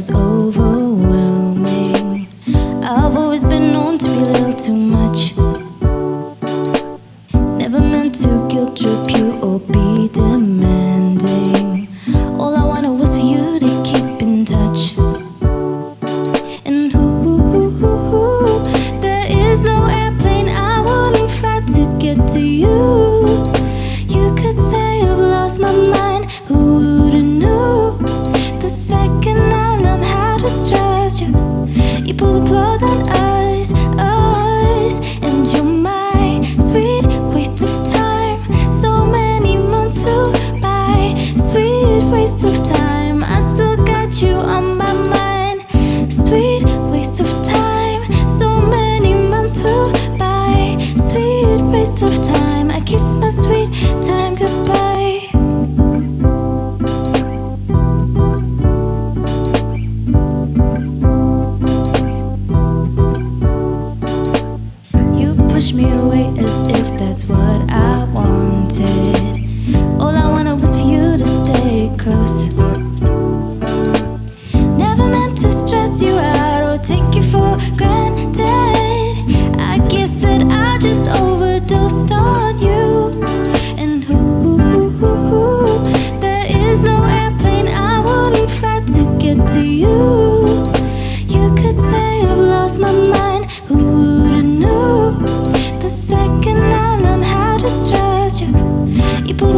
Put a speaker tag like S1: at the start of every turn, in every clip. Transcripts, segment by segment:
S1: was overwhelming. I've always been known to be a little too much. Never meant to guilt trip you or be demanding. All I wanted was for you to keep in touch. And who? there is no airplane. I wouldn't fly to get to you. You could say I've lost my mind of time. I kiss my sweet time goodbye. You push me away as if that's what I wanted. All I wanted was for you to stay close.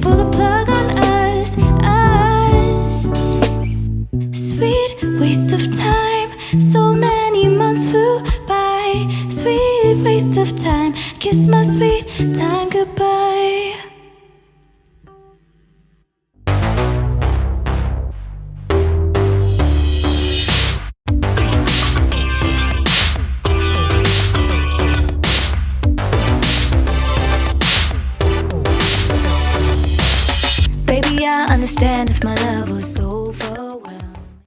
S1: pull the plug on us, us. Sweet waste of time. So many months flew by. Sweet waste of time. Kiss my sweet time